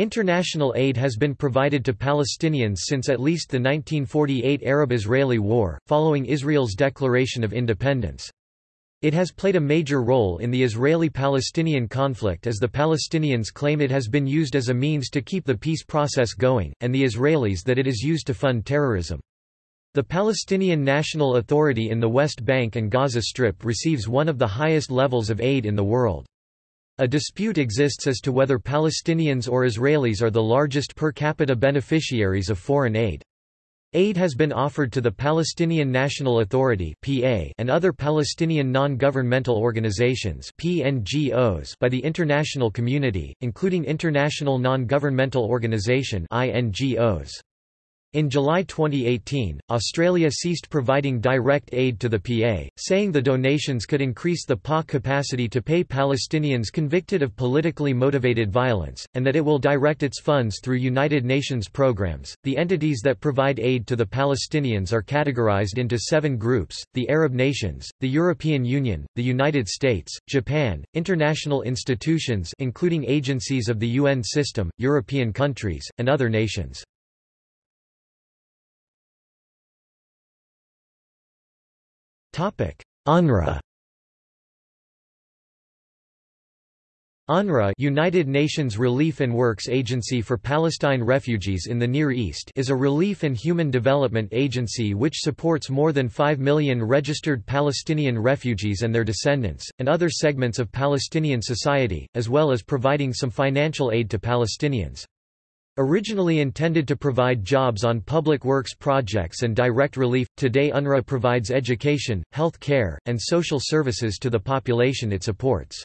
International aid has been provided to Palestinians since at least the 1948 Arab-Israeli War, following Israel's declaration of independence. It has played a major role in the Israeli-Palestinian conflict as the Palestinians claim it has been used as a means to keep the peace process going, and the Israelis that it is used to fund terrorism. The Palestinian National Authority in the West Bank and Gaza Strip receives one of the highest levels of aid in the world. A dispute exists as to whether Palestinians or Israelis are the largest per capita beneficiaries of foreign aid. Aid has been offered to the Palestinian National Authority and other Palestinian non-governmental organizations by the international community, including International Non-Governmental Organization INGOs. In July 2018, Australia ceased providing direct aid to the PA, saying the donations could increase the PA capacity to pay Palestinians convicted of politically motivated violence, and that it will direct its funds through United Nations programs. The entities that provide aid to the Palestinians are categorized into seven groups the Arab nations, the European Union, the United States, Japan, international institutions, including agencies of the UN system, European countries, and other nations. UNRWA UNRWA United Nations Relief and Works Agency for Palestine Refugees in the Near East is a relief and human development agency which supports more than 5 million registered Palestinian refugees and their descendants, and other segments of Palestinian society, as well as providing some financial aid to Palestinians. Originally intended to provide jobs on public works projects and direct relief, today UNRWA provides education, health care, and social services to the population it supports.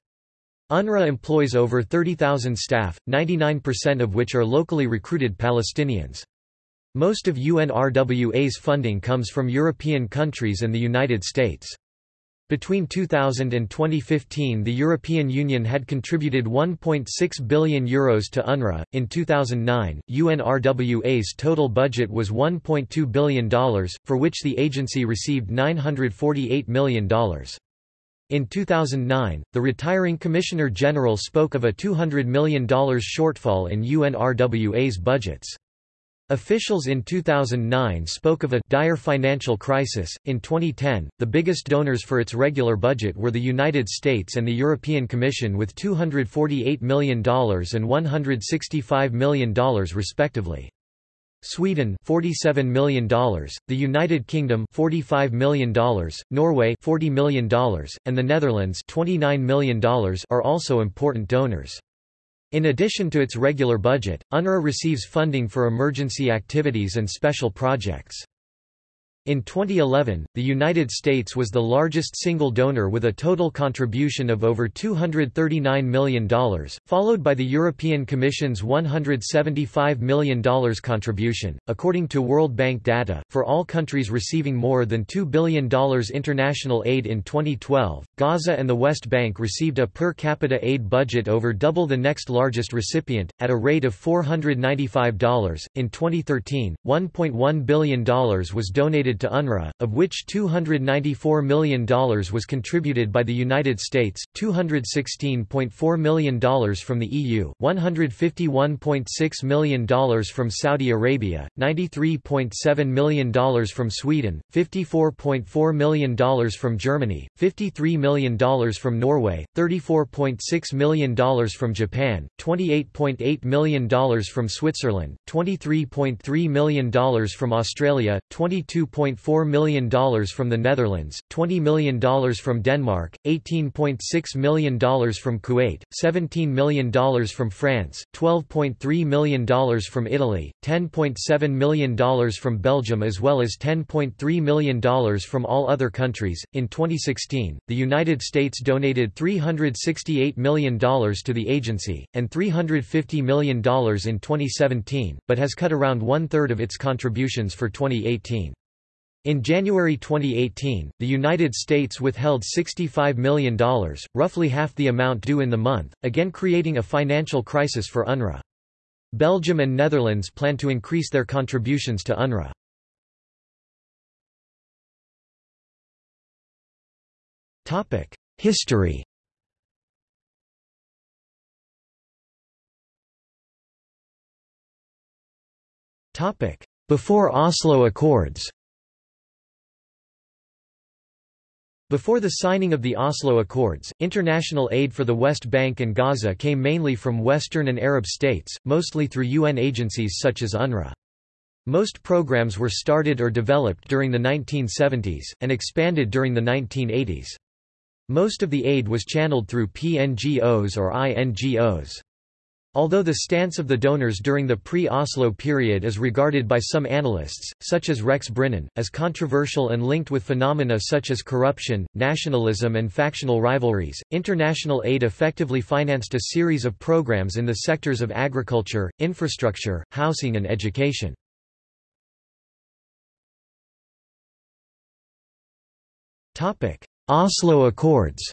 UNRWA employs over 30,000 staff, 99% of which are locally recruited Palestinians. Most of UNRWA's funding comes from European countries and the United States. Between 2000 and 2015 the European Union had contributed €1.6 billion Euros to UNRWA. In 2009, UNRWA's total budget was $1.2 billion, for which the agency received $948 million. In 2009, the retiring Commissioner General spoke of a $200 million shortfall in UNRWA's budgets. Officials in 2009 spoke of a dire financial crisis. In 2010, the biggest donors for its regular budget were the United States and the European Commission with $248 million and $165 million respectively. Sweden $47 million, the United Kingdom $45 million, Norway $40 million, and the Netherlands $29 million are also important donors. In addition to its regular budget, UNRWA receives funding for emergency activities and special projects. In 2011, the United States was the largest single donor with a total contribution of over $239 million, followed by the European Commission's $175 million contribution. According to World Bank data, for all countries receiving more than $2 billion international aid in 2012, Gaza and the West Bank received a per capita aid budget over double the next largest recipient, at a rate of $495. In 2013, $1.1 billion was donated to UNRWA, of which $294 million was contributed by the United States, $216.4 million from the EU, $151.6 million from Saudi Arabia, $93.7 million from Sweden, $54.4 million from Germany, $53 million from Norway, $34.6 million from Japan, $28.8 million from Switzerland, $23.3 million from Australia, 22. $1.4 million from the Netherlands, $20 million from Denmark, $18.6 million from Kuwait, $17 million from France, $12.3 million from Italy, $10.7 million from Belgium as well as $10.3 million from all other countries. In 2016, the United States donated $368 million to the agency, and $350 million in 2017, but has cut around one-third of its contributions for 2018. In January 2018, the United States withheld $65 million, roughly half the amount due in the month, again creating a financial crisis for UNRWA. Belgium and Netherlands plan to increase their contributions to UNRWA. History Before Oslo Accords Before the signing of the Oslo Accords, international aid for the West Bank and Gaza came mainly from Western and Arab states, mostly through UN agencies such as UNRWA. Most programs were started or developed during the 1970s, and expanded during the 1980s. Most of the aid was channeled through PNGOs or INGOs. Although the stance of the donors during the pre-Oslo period is regarded by some analysts, such as Rex Brynen, as controversial and linked with phenomena such as corruption, nationalism and factional rivalries, international aid effectively financed a series of programs in the sectors of agriculture, infrastructure, housing and education. Oslo Accords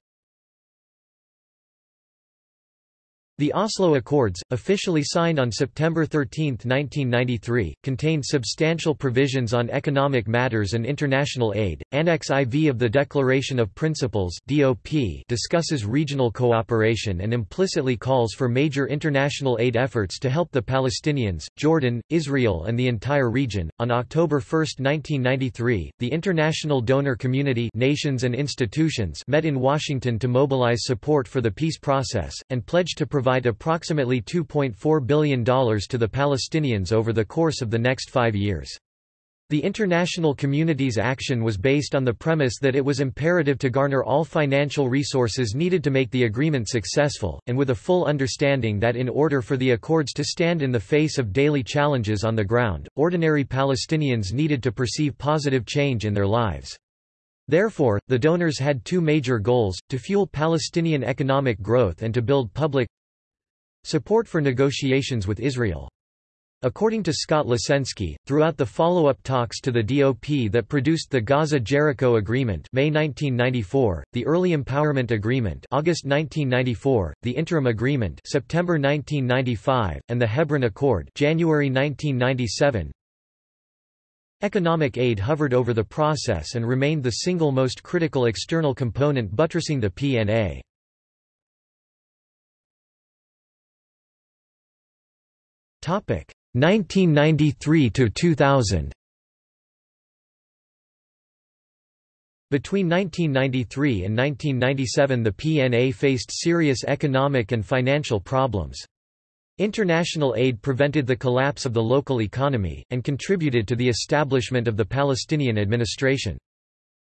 The Oslo Accords, officially signed on September 13, 1993, contained substantial provisions on economic matters and international aid. Annex IV of the Declaration of Principles (DOP) discusses regional cooperation and implicitly calls for major international aid efforts to help the Palestinians, Jordan, Israel, and the entire region. On October 1, 1993, the international donor community, nations and institutions met in Washington to mobilize support for the peace process and pledged to provide provide approximately $2.4 billion to the Palestinians over the course of the next five years. The international community's action was based on the premise that it was imperative to garner all financial resources needed to make the agreement successful, and with a full understanding that in order for the accords to stand in the face of daily challenges on the ground, ordinary Palestinians needed to perceive positive change in their lives. Therefore, the donors had two major goals, to fuel Palestinian economic growth and to build public, Support for negotiations with Israel. According to Scott Lasensky, throughout the follow-up talks to the DOP that produced the Gaza-Jericho Agreement May 1994, the Early Empowerment Agreement August 1994, the Interim Agreement September 1995, and the Hebron Accord January 1997, Economic aid hovered over the process and remained the single most critical external component buttressing the PNA. 1993 to 2000 Between 1993 and 1997 the PNA faced serious economic and financial problems. International aid prevented the collapse of the local economy, and contributed to the establishment of the Palestinian administration.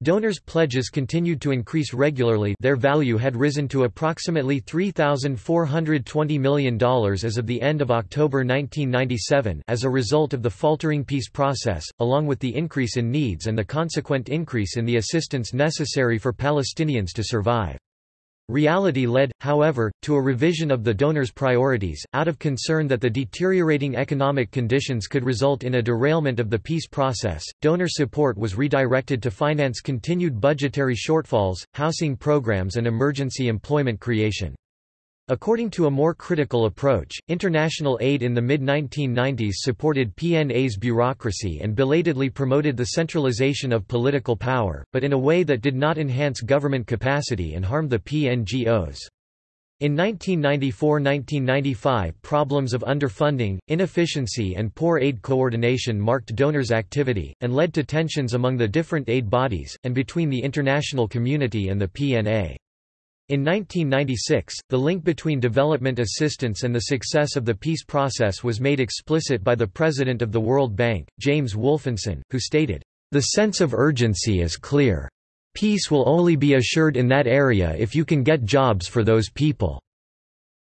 Donors' pledges continued to increase regularly their value had risen to approximately $3,420 million as of the end of October 1997 as a result of the faltering peace process, along with the increase in needs and the consequent increase in the assistance necessary for Palestinians to survive. Reality led, however, to a revision of the donors' priorities, out of concern that the deteriorating economic conditions could result in a derailment of the peace process. Donor support was redirected to finance continued budgetary shortfalls, housing programs, and emergency employment creation. According to a more critical approach, international aid in the mid-1990s supported PNA's bureaucracy and belatedly promoted the centralization of political power, but in a way that did not enhance government capacity and harmed the PNGOs. In 1994–1995 problems of underfunding, inefficiency and poor aid coordination marked donors' activity, and led to tensions among the different aid bodies, and between the international community and the PNA. In 1996, the link between development assistance and the success of the peace process was made explicit by the president of the World Bank, James Wolfensohn, who stated, "...the sense of urgency is clear. Peace will only be assured in that area if you can get jobs for those people."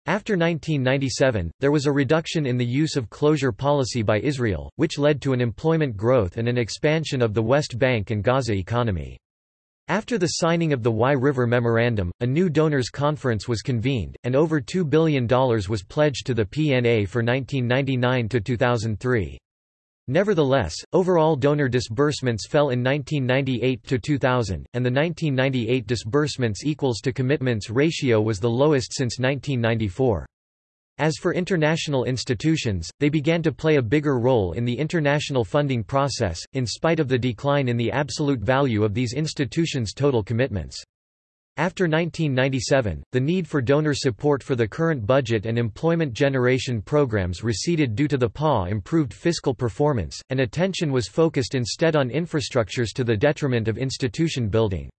After 1997, there was a reduction in the use of closure policy by Israel, which led to an employment growth and an expansion of the West Bank and Gaza economy. After the signing of the Wye River Memorandum, a new donors conference was convened, and over $2 billion was pledged to the PNA for 1999–2003. Nevertheless, overall donor disbursements fell in 1998–2000, and the 1998 disbursements equals to commitments ratio was the lowest since 1994. As for international institutions, they began to play a bigger role in the international funding process, in spite of the decline in the absolute value of these institutions' total commitments. After 1997, the need for donor support for the current budget and employment generation programs receded due to the PA improved fiscal performance, and attention was focused instead on infrastructures to the detriment of institution building.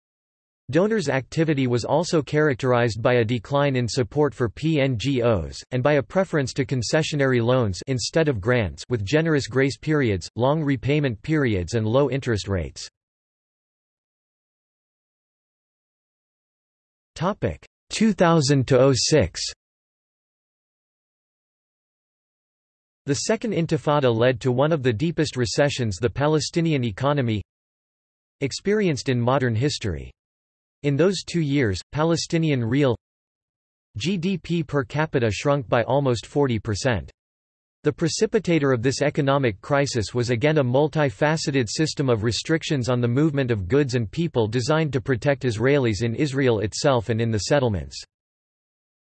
Donors' activity was also characterized by a decline in support for PNGOs, and by a preference to concessionary loans instead of grants with generous grace periods, long repayment periods and low interest rates. Topic 2000 to 06. The Second Intifada led to one of the deepest recessions the Palestinian economy experienced in modern history. In those two years, Palestinian real GDP per capita shrunk by almost 40%. The precipitator of this economic crisis was again a multifaceted system of restrictions on the movement of goods and people designed to protect Israelis in Israel itself and in the settlements.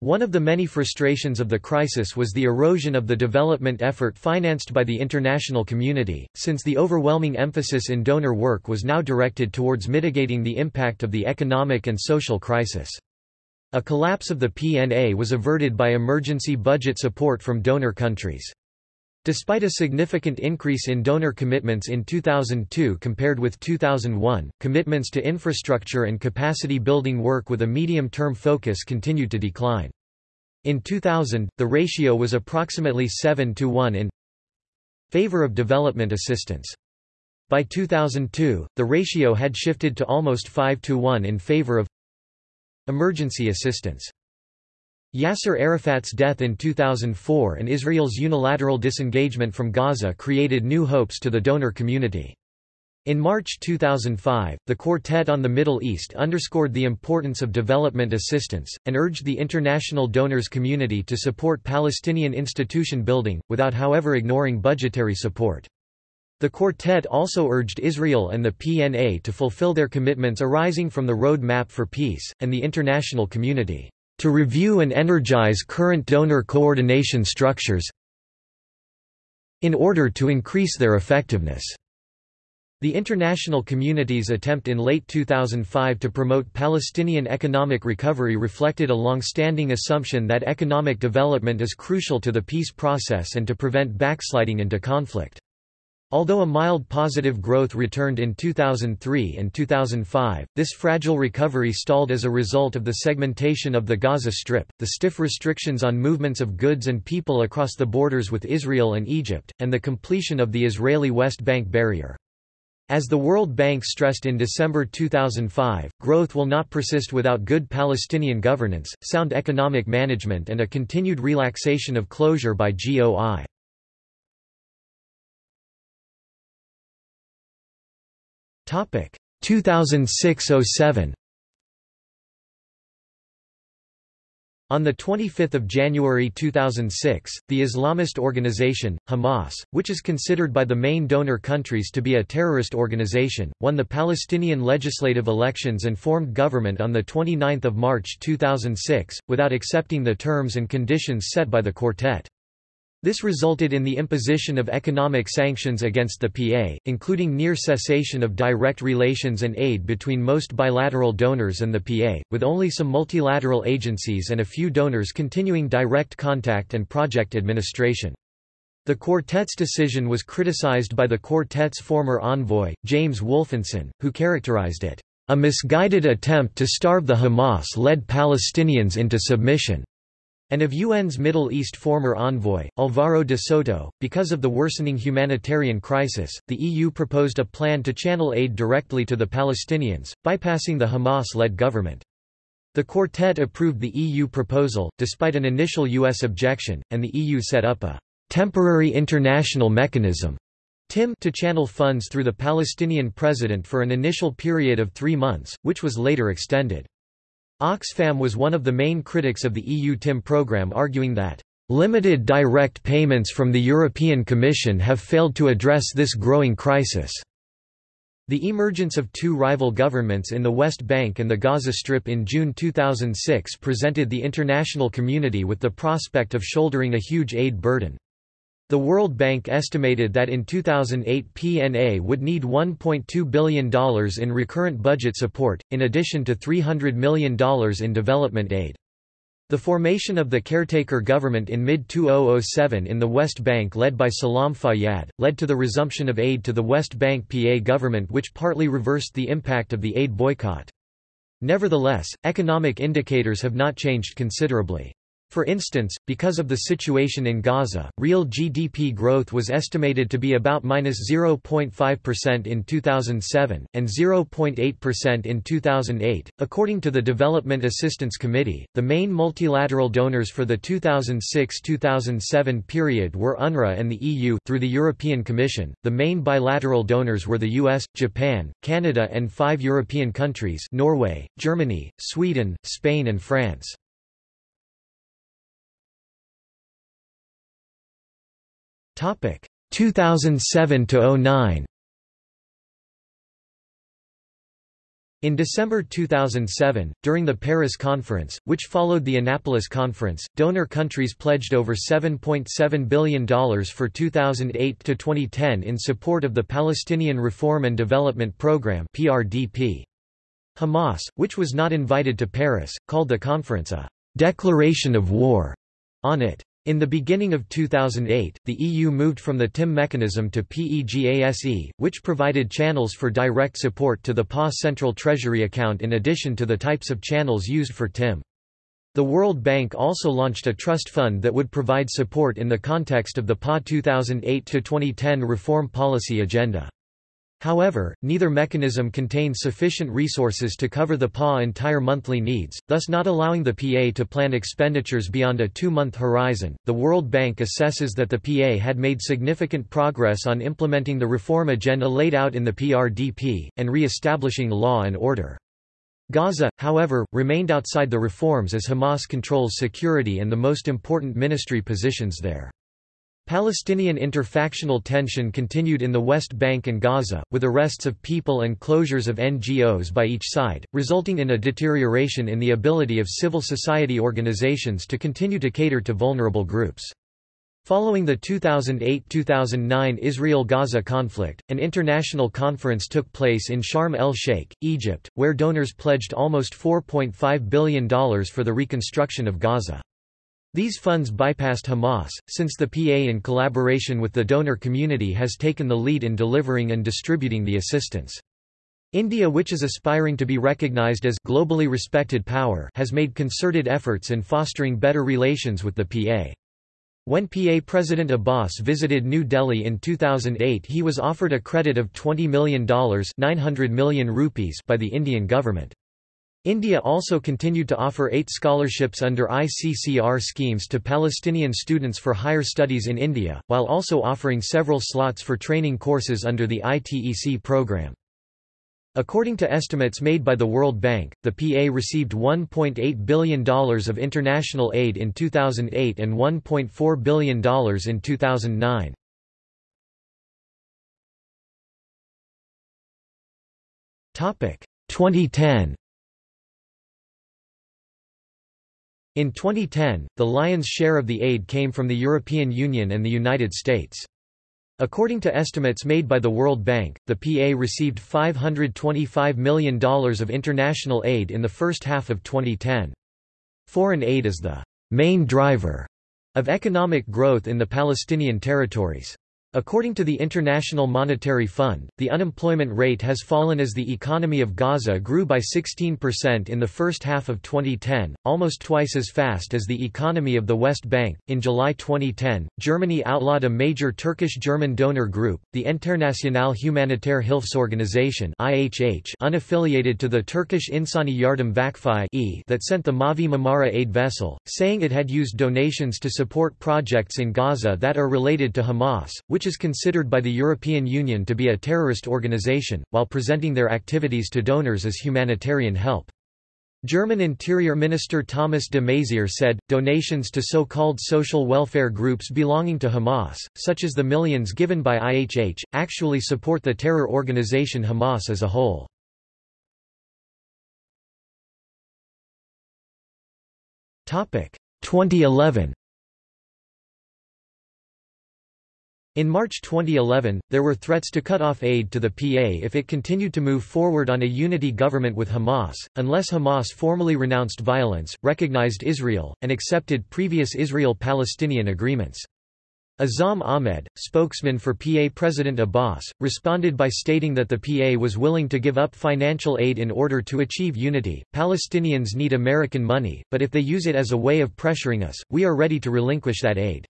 One of the many frustrations of the crisis was the erosion of the development effort financed by the international community, since the overwhelming emphasis in donor work was now directed towards mitigating the impact of the economic and social crisis. A collapse of the PNA was averted by emergency budget support from donor countries. Despite a significant increase in donor commitments in 2002 compared with 2001, commitments to infrastructure and capacity building work with a medium-term focus continued to decline. In 2000, the ratio was approximately 7 to 1 in favor of development assistance. By 2002, the ratio had shifted to almost 5 to 1 in favor of emergency assistance. Yasser Arafat's death in 2004 and Israel's unilateral disengagement from Gaza created new hopes to the donor community. In March 2005, the Quartet on the Middle East underscored the importance of development assistance, and urged the international donors community to support Palestinian institution building, without however ignoring budgetary support. The Quartet also urged Israel and the PNA to fulfill their commitments arising from the Road Map for Peace, and the international community to review and energize current donor coordination structures in order to increase their effectiveness. The international community's attempt in late 2005 to promote Palestinian economic recovery reflected a long-standing assumption that economic development is crucial to the peace process and to prevent backsliding into conflict. Although a mild positive growth returned in 2003 and 2005, this fragile recovery stalled as a result of the segmentation of the Gaza Strip, the stiff restrictions on movements of goods and people across the borders with Israel and Egypt, and the completion of the Israeli West Bank barrier. As the World Bank stressed in December 2005, growth will not persist without good Palestinian governance, sound economic management and a continued relaxation of closure by GOI. 2006–07 On 25 January 2006, the Islamist organization, Hamas, which is considered by the main donor countries to be a terrorist organization, won the Palestinian legislative elections and formed government on 29 March 2006, without accepting the terms and conditions set by the Quartet. This resulted in the imposition of economic sanctions against the PA, including near cessation of direct relations and aid between most bilateral donors and the PA, with only some multilateral agencies and a few donors continuing direct contact and project administration. The Quartet's decision was criticized by the Quartet's former envoy, James Wolfensohn, who characterized it, "...a misguided attempt to starve the Hamas-led Palestinians into submission." And of UN's Middle East former envoy, Alvaro de Soto. Because of the worsening humanitarian crisis, the EU proposed a plan to channel aid directly to the Palestinians, bypassing the Hamas-led government. The Quartet approved the EU proposal, despite an initial US objection, and the EU set up a temporary international mechanism TIM to channel funds through the Palestinian president for an initial period of three months, which was later extended. Oxfam was one of the main critics of the EU TIM programme arguing that, "...limited direct payments from the European Commission have failed to address this growing crisis." The emergence of two rival governments in the West Bank and the Gaza Strip in June 2006 presented the international community with the prospect of shouldering a huge aid burden. The World Bank estimated that in 2008 PNA would need $1.2 billion in recurrent budget support, in addition to $300 million in development aid. The formation of the caretaker government in mid-2007 in the West Bank led by Salam Fayyad, led to the resumption of aid to the West Bank PA government which partly reversed the impact of the aid boycott. Nevertheless, economic indicators have not changed considerably. For instance, because of the situation in Gaza, real GDP growth was estimated to be about minus 0.5% in 2007, and 0.8% in 2008. According to the Development Assistance Committee, the main multilateral donors for the 2006 2007 period were UNRWA and the EU through the European Commission. The main bilateral donors were the US, Japan, Canada, and five European countries Norway, Germany, Sweden, Spain, and France. 2007 to 09 In December 2007, during the Paris Conference, which followed the Annapolis Conference, donor countries pledged over $7.7 billion for 2008 to 2010 in support of the Palestinian Reform and Development Programme. Hamas, which was not invited to Paris, called the conference a declaration of war on it. In the beginning of 2008, the EU moved from the TIM mechanism to PEGASE, which provided channels for direct support to the PA Central Treasury account in addition to the types of channels used for TIM. The World Bank also launched a trust fund that would provide support in the context of the PA 2008-2010 reform policy agenda. However, neither mechanism contained sufficient resources to cover the PA entire monthly needs, thus not allowing the PA to plan expenditures beyond a two-month horizon. The World Bank assesses that the PA had made significant progress on implementing the reform agenda laid out in the PRDP and re-establishing law and order. Gaza, however, remained outside the reforms as Hamas controls security and the most important ministry positions there. Palestinian interfactional tension continued in the West Bank and Gaza, with arrests of people and closures of NGOs by each side, resulting in a deterioration in the ability of civil society organizations to continue to cater to vulnerable groups. Following the 2008–2009 Israel-Gaza conflict, an international conference took place in Sharm el-Sheikh, Egypt, where donors pledged almost $4.5 billion for the reconstruction of Gaza. These funds bypassed Hamas, since the PA in collaboration with the donor community has taken the lead in delivering and distributing the assistance. India which is aspiring to be recognized as globally respected power has made concerted efforts in fostering better relations with the PA. When PA President Abbas visited New Delhi in 2008 he was offered a credit of $20 million 900 million rupees by the Indian government. India also continued to offer eight scholarships under ICCR schemes to Palestinian students for higher studies in India, while also offering several slots for training courses under the ITEC program. According to estimates made by the World Bank, the PA received $1.8 billion of international aid in 2008 and $1.4 billion in 2009. Topic 2010 In 2010, the lion's share of the aid came from the European Union and the United States. According to estimates made by the World Bank, the PA received $525 million of international aid in the first half of 2010. Foreign aid is the main driver of economic growth in the Palestinian territories. According to the International Monetary Fund, the unemployment rate has fallen as the economy of Gaza grew by 16% in the first half of 2010, almost twice as fast as the economy of the West Bank. In July 2010, Germany outlawed a major Turkish-German donor group, the Internationale Humanitaire Hilfsorganisation (IHH), unaffiliated to the Turkish Insani Yardım Vakfı that sent the Mavi Marmara aid vessel, saying it had used donations to support projects in Gaza that are related to Hamas, which which is considered by the European Union to be a terrorist organization, while presenting their activities to donors as humanitarian help. German Interior Minister Thomas de Maizière said, donations to so-called social welfare groups belonging to Hamas, such as the millions given by IHH, actually support the terror organization Hamas as a whole. Topic 2011 In March 2011, there were threats to cut off aid to the PA if it continued to move forward on a unity government with Hamas, unless Hamas formally renounced violence, recognized Israel, and accepted previous Israel-Palestinian agreements. Azam Ahmed, spokesman for PA President Abbas, responded by stating that the PA was willing to give up financial aid in order to achieve unity. Palestinians need American money, but if they use it as a way of pressuring us, we are ready to relinquish that aid.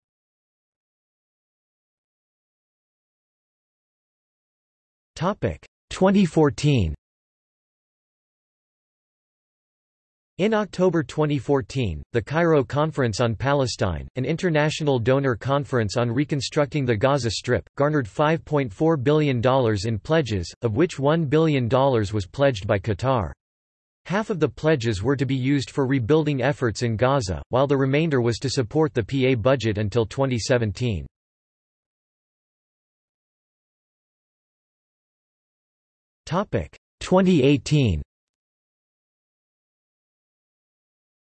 2014 In October 2014, the Cairo Conference on Palestine, an international donor conference on reconstructing the Gaza Strip, garnered $5.4 billion in pledges, of which $1 billion was pledged by Qatar. Half of the pledges were to be used for rebuilding efforts in Gaza, while the remainder was to support the PA budget until 2017. 2018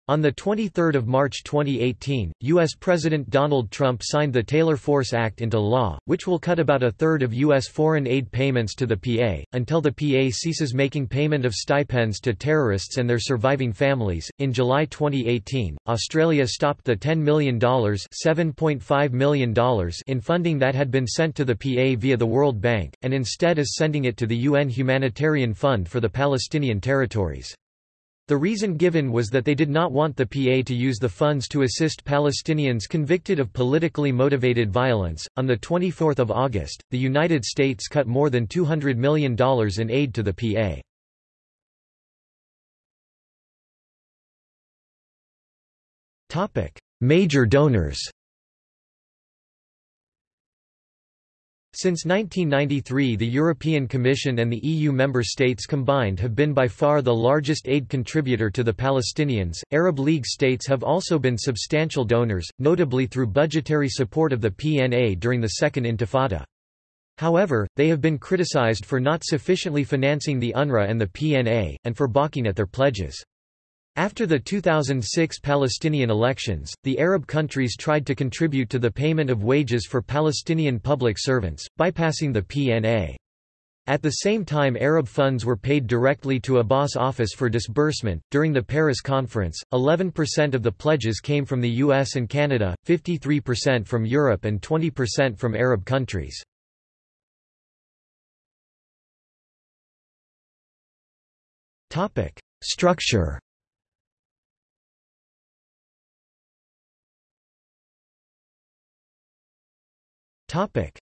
On 23 March 2018, U.S. President Donald Trump signed the Taylor Force Act into law, which will cut about a third of U.S. foreign aid payments to the PA, until the PA ceases making payment of stipends to terrorists and their surviving families. In July 2018, Australia stopped the $10 million, $7.5 million in funding that had been sent to the PA via the World Bank, and instead is sending it to the UN Humanitarian Fund for the Palestinian territories. The reason given was that they did not want the PA to use the funds to assist Palestinians convicted of politically motivated violence. On the 24th of August, the United States cut more than $200 million in aid to the PA. Topic: Major donors. Since 1993 the European Commission and the EU member states combined have been by far the largest aid contributor to the Palestinians. Arab League states have also been substantial donors, notably through budgetary support of the PNA during the Second Intifada. However, they have been criticized for not sufficiently financing the UNRWA and the PNA, and for balking at their pledges. After the 2006 Palestinian elections, the Arab countries tried to contribute to the payment of wages for Palestinian public servants, bypassing the PNA. At the same time Arab funds were paid directly to Abbas office for disbursement. During the Paris conference, 11% of the pledges came from the US and Canada, 53% from Europe and 20% from Arab countries. Structure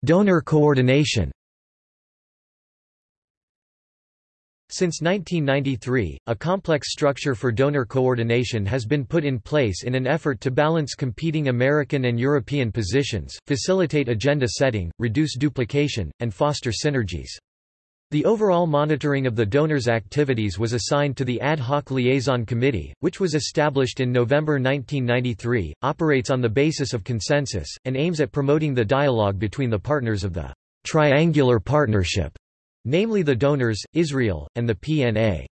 Donor coordination Since 1993, a complex structure for donor coordination has been put in place in an effort to balance competing American and European positions, facilitate agenda setting, reduce duplication, and foster synergies. The overall monitoring of the donor's activities was assigned to the Ad Hoc Liaison Committee, which was established in November 1993, operates on the basis of consensus, and aims at promoting the dialogue between the partners of the triangular partnership, namely the donors, Israel, and the PNA.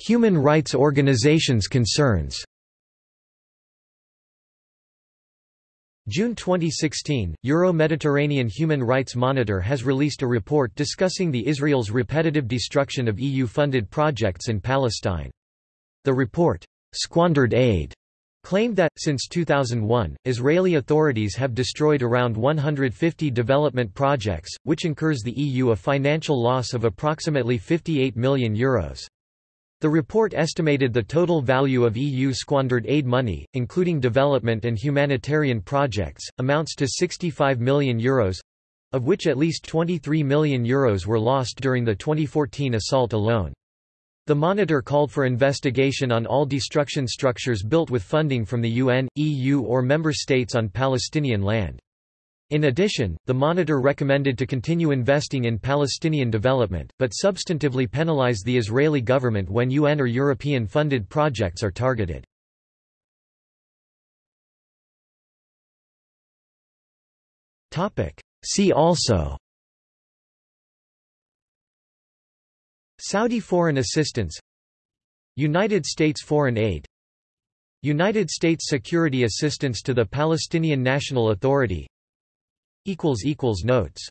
Human rights organizations concerns June 2016, Euro-Mediterranean Human Rights Monitor has released a report discussing the Israel's repetitive destruction of EU-funded projects in Palestine. The report, "'Squandered Aid' claimed that, since 2001, Israeli authorities have destroyed around 150 development projects, which incurs the EU a financial loss of approximately €58 million. Euros. The report estimated the total value of EU squandered aid money, including development and humanitarian projects, amounts to €65 million, Euros, of which at least €23 million Euros were lost during the 2014 assault alone. The monitor called for investigation on all destruction structures built with funding from the UN, EU or member states on Palestinian land. In addition, the monitor recommended to continue investing in Palestinian development, but substantively penalize the Israeli government when UN or European-funded projects are targeted. See also Saudi foreign assistance United States foreign aid United States security assistance to the Palestinian National Authority Notes